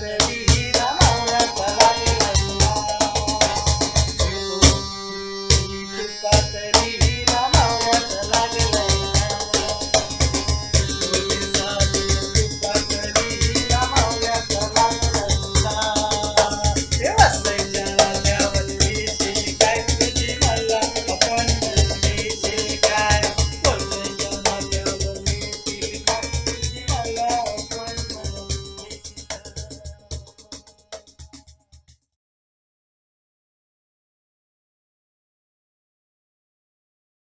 Sherry.